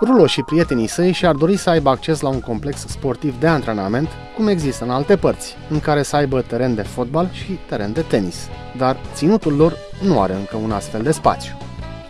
Rulo și prietenii săi și-ar dori să aibă acces la un complex sportiv de antrenament, cum există în alte părți, în care să aibă teren de fotbal și teren de tenis, dar ținutul lor nu are încă un astfel de spațiu.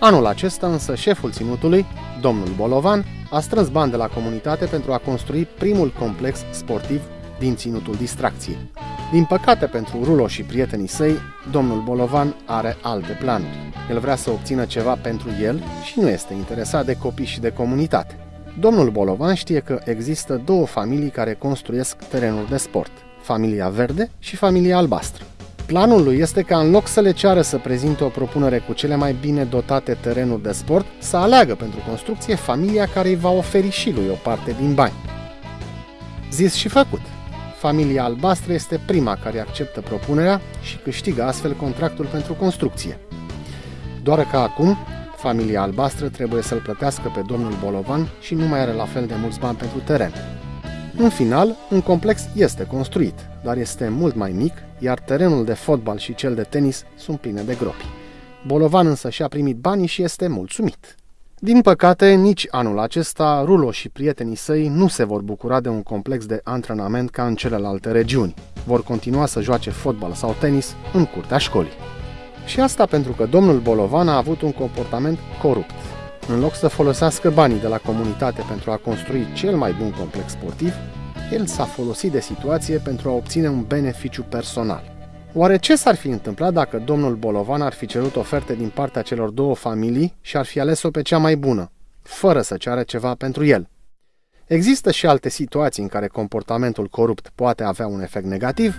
Anul acesta însă șeful ținutului, domnul Bolovan, a strâns bani de la comunitate pentru a construi primul complex sportiv din ținutul distracției. Din păcate pentru Rulo și prietenii săi, domnul Bolovan are alte planuri. El vrea să obțină ceva pentru el și nu este interesat de copii și de comunitate. Domnul Bolovan știe că există două familii care construiesc terenuri de sport, familia verde și familia albastră. Planul lui este ca în loc să le ceară să prezinte o propunere cu cele mai bine dotate terenuri de sport, să aleagă pentru construcție familia care îi va oferi și lui o parte din bani. Zis și făcut. Familia albastră este prima care acceptă propunerea și câștigă astfel contractul pentru construcție. Doar că acum, familia albastră trebuie să-l plătească pe domnul Bolovan și nu mai are la fel de mulți bani pentru teren. În final, un complex este construit, dar este mult mai mic, iar terenul de fotbal și cel de tenis sunt pline de gropi. Bolovan însă și-a primit banii și este mulțumit. Din păcate, nici anul acesta, Rulo și prietenii săi nu se vor bucura de un complex de antrenament ca în celelalte regiuni. Vor continua să joace fotbal sau tenis în curtea școlii. Și asta pentru că domnul Bolovan a avut un comportament corupt. În loc să folosească banii de la comunitate pentru a construi cel mai bun complex sportiv, el s-a folosit de situație pentru a obține un beneficiu personal. Oare ce s-ar fi întâmplat dacă domnul Bolovan ar fi cerut oferte din partea celor două familii și ar fi ales-o pe cea mai bună, fără să ceară ceva pentru el? Există și alte situații în care comportamentul corupt poate avea un efect negativ,